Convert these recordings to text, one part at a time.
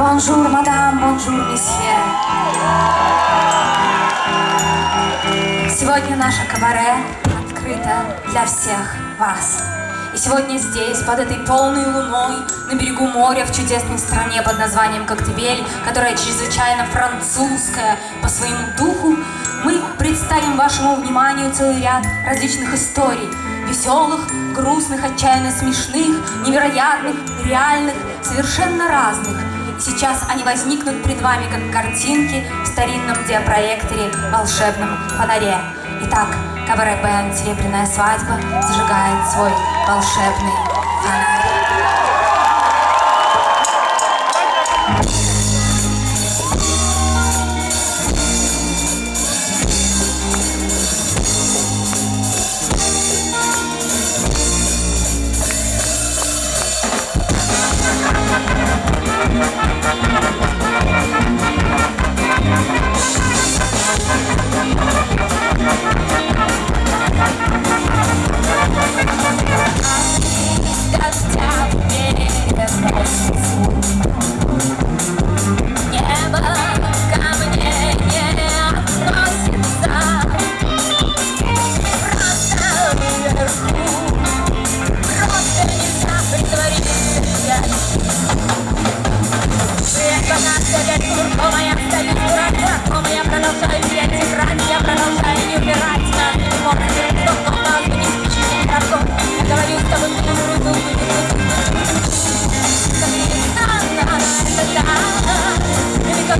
Bonjour, madame, bonjour, monsieur. Сегодня наше кабаре открыто для всех вас. И сегодня здесь, под этой полной луной, на берегу моря, в чудесной стране под названием Коктебель, которая чрезвычайно французская по своему духу, мы представим вашему вниманию целый ряд различных историй, веселых, грустных, отчаянно смешных, невероятных, реальных, совершенно разных. Сейчас они возникнут перед вами как картинки в старинном диапроекторе волшебном фонаре. Итак, кабаре-бенд «Серебряная свадьба» зажигает свой волшебный фонарь.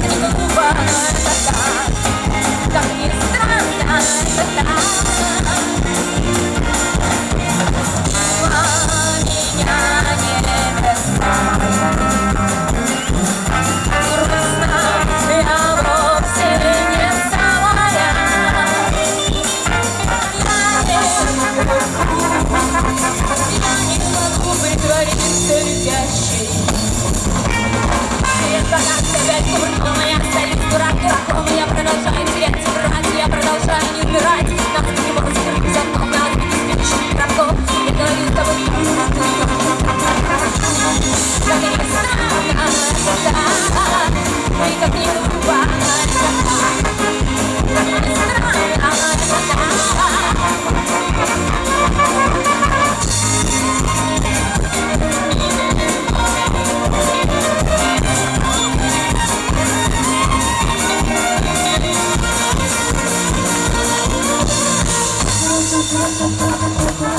Bye.